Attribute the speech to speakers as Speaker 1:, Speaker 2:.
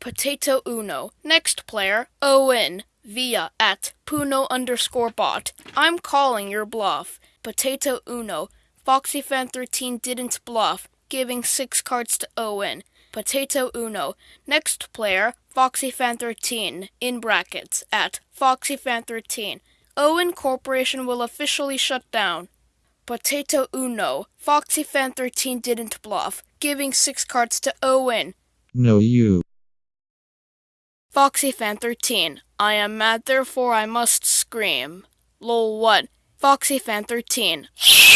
Speaker 1: Potato Uno. Next player, Owen. Via at Puno underscore bot. I'm calling your bluff. Potato Uno. FoxyFan13 didn't bluff, giving six cards to Owen. Potato Uno. Next player, FoxyFan13, in brackets, at FoxyFan13. Owen Corporation will officially shut down. Potato Uno. Foxy Fan 13 didn't bluff, giving six cards to Owen.
Speaker 2: No, you.
Speaker 1: Foxy Fan 13. I am mad, therefore I must scream. Lol, what? FoxyFan13.